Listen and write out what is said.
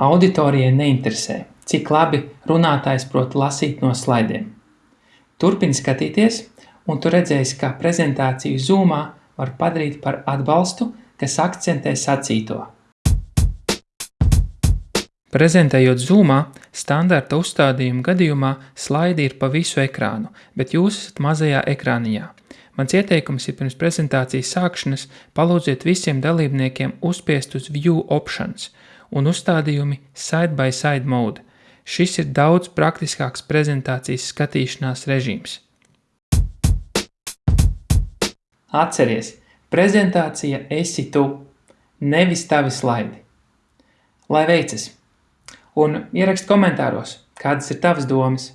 Auditorijai neinteresē, cik labi runātājs prot lasīt no slaidiem. Turpini skatīties, un tu redzēsi, kā prezentāciju Zoomā var padarīt par atbalstu, kas akcentē sacīto. Prezentējot Zoomā, standarta uzstādījuma gadījumā slaidi ir pa visu ekrānu, bet jūs esat mazajā ekrāniņā. Mans ieteikums ir pirms prezentācijas sākšanas palūdziet visiem dalībniekiem uzspiest uz View Options un uzstādījumi Side by Side Mode. Šis ir daudz praktiskāks prezentācijas skatīšanās režīms. Atceries, prezentācija esi tu, nevis tavi slaidi. Lai veicas! Un ieraksti komentāros, kādas ir tavas domas.